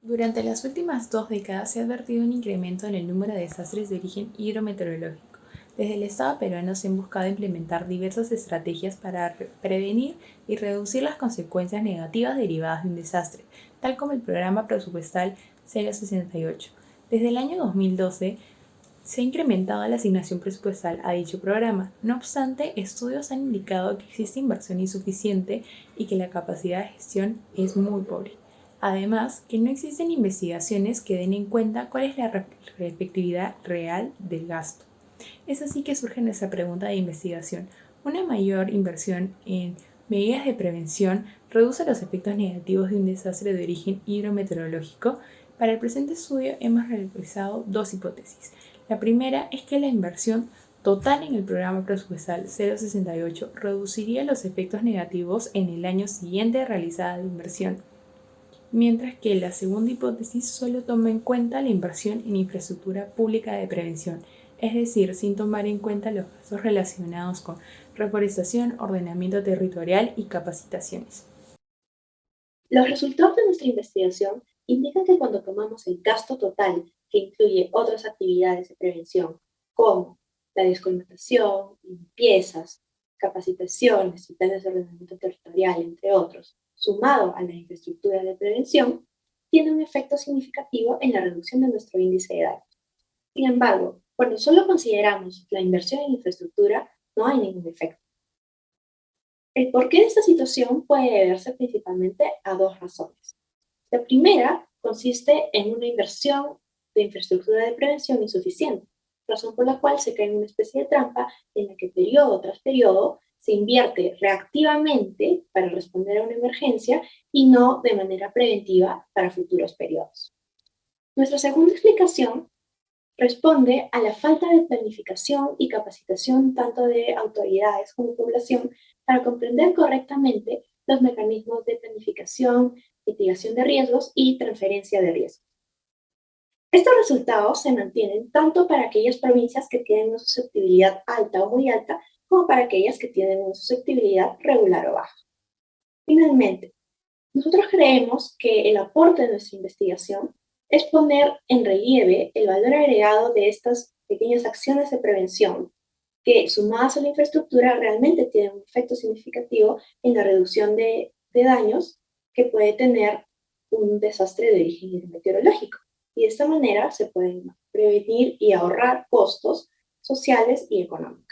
Durante las últimas dos décadas se ha advertido un incremento en el número de desastres de origen hidrometeorológico. Desde el Estado peruano se han buscado implementar diversas estrategias para prevenir y reducir las consecuencias negativas derivadas de un desastre, tal como el programa presupuestal 068. Desde el año 2012 se ha incrementado la asignación presupuestal a dicho programa. No obstante, estudios han indicado que existe inversión insuficiente y que la capacidad de gestión es muy pobre. Además, que no existen investigaciones que den en cuenta cuál es la efectividad real del gasto. Es así que surge nuestra pregunta de investigación. ¿Una mayor inversión en medidas de prevención reduce los efectos negativos de un desastre de origen hidrometeorológico? Para el presente estudio hemos realizado dos hipótesis. La primera es que la inversión total en el programa presupuestal 068 reduciría los efectos negativos en el año siguiente realizada la inversión mientras que la segunda hipótesis solo toma en cuenta la inversión en infraestructura pública de prevención, es decir, sin tomar en cuenta los gastos relacionados con reforestación, ordenamiento territorial y capacitaciones. Los resultados de nuestra investigación indican que cuando tomamos el gasto total, que incluye otras actividades de prevención, como la descolmatación, limpiezas, capacitaciones y planes de ordenamiento territorial, entre otros, sumado a la infraestructura de prevención, tiene un efecto significativo en la reducción de nuestro índice de daño. Sin embargo, cuando solo consideramos la inversión en infraestructura, no hay ningún efecto. El porqué de esta situación puede deberse principalmente a dos razones. La primera consiste en una inversión de infraestructura de prevención insuficiente, razón por la cual se cae en una especie de trampa en la que periodo tras periodo se invierte reactivamente para responder a una emergencia y no de manera preventiva para futuros periodos. Nuestra segunda explicación responde a la falta de planificación y capacitación tanto de autoridades como población para comprender correctamente los mecanismos de planificación, mitigación de riesgos y transferencia de riesgos. Estos resultados se mantienen tanto para aquellas provincias que tienen una susceptibilidad alta o muy alta como para aquellas que tienen una susceptibilidad regular o baja. Finalmente, nosotros creemos que el aporte de nuestra investigación es poner en relieve el valor agregado de estas pequeñas acciones de prevención que, sumadas a la infraestructura, realmente tienen un efecto significativo en la reducción de, de daños que puede tener un desastre de origen meteorológico. Y de esta manera se pueden prevenir y ahorrar costos sociales y económicos.